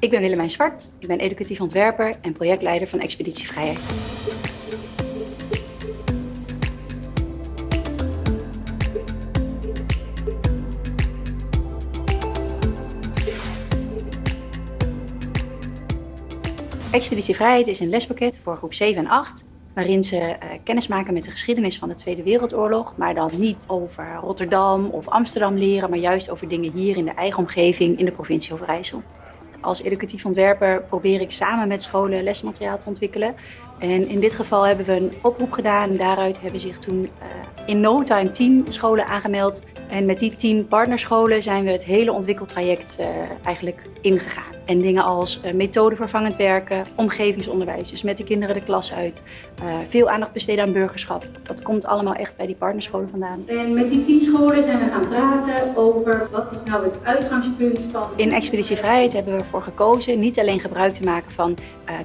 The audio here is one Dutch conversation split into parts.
Ik ben Willemijn Zwart, ik ben educatief ontwerper en projectleider van Expeditie Vrijheid. Expeditie Vrijheid is een lespakket voor groep 7 en 8 waarin ze uh, kennis maken met de geschiedenis van de Tweede Wereldoorlog, maar dan niet over Rotterdam of Amsterdam leren, maar juist over dingen hier in de eigen omgeving in de provincie Overijssel. Als educatief ontwerper probeer ik samen met scholen lesmateriaal te ontwikkelen. En in dit geval hebben we een oproep gedaan daaruit hebben zich toen uh, in no time 10 scholen aangemeld. En met die 10 partnerscholen zijn we het hele ontwikkeltraject uh, eigenlijk ingegaan. En dingen als uh, methodevervangend werken, omgevingsonderwijs, dus met de kinderen de klas uit. Uh, veel aandacht besteden aan burgerschap. Dat komt allemaal echt bij die partnerscholen vandaan. En met die tien scholen zijn we gaan praten over wat is nou het uitgangspunt van... In Expeditie Vrijheid hebben we ervoor gekozen niet alleen gebruik te maken van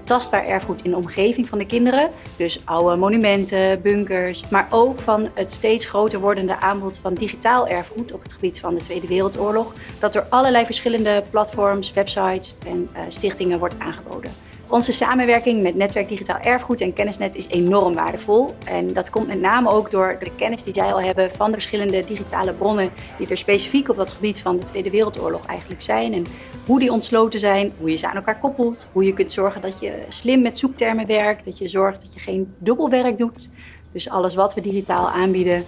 tastbaar erfgoed in de omgeving van de kinderen. Dus oude monumenten, bunkers, maar ook van het steeds groter wordende aanbod van digitaal erfgoed op het gebied van de Tweede Wereldoorlog. Dat door allerlei verschillende platforms, websites en uh, stichtingen wordt aangeboden. Onze samenwerking met Netwerk Digitaal Erfgoed en Kennisnet is enorm waardevol. En dat komt met name ook door de kennis die zij al hebben van de verschillende digitale bronnen die er specifiek op dat gebied van de Tweede Wereldoorlog eigenlijk zijn. En hoe die ontsloten zijn, hoe je ze aan elkaar koppelt, hoe je kunt zorgen dat je slim met zoektermen werkt, dat je zorgt dat je geen dubbelwerk doet. Dus alles wat we digitaal aanbieden,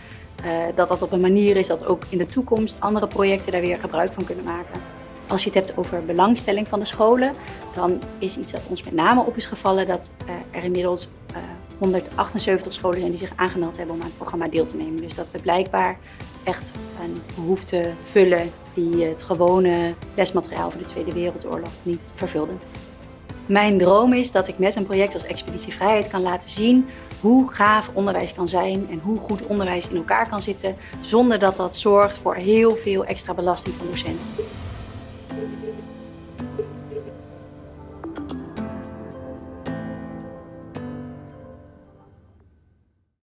dat dat op een manier is dat ook in de toekomst andere projecten daar weer gebruik van kunnen maken. Als je het hebt over belangstelling van de scholen, dan is iets dat ons met name op is gevallen dat er inmiddels 178 scholen zijn die zich aangemeld hebben om aan het programma deel te nemen. Dus dat we blijkbaar echt een behoefte vullen die het gewone lesmateriaal voor de Tweede Wereldoorlog niet vervulde. Mijn droom is dat ik met een project als Expeditie Vrijheid kan laten zien hoe gaaf onderwijs kan zijn en hoe goed onderwijs in elkaar kan zitten, zonder dat dat zorgt voor heel veel extra belasting van docenten.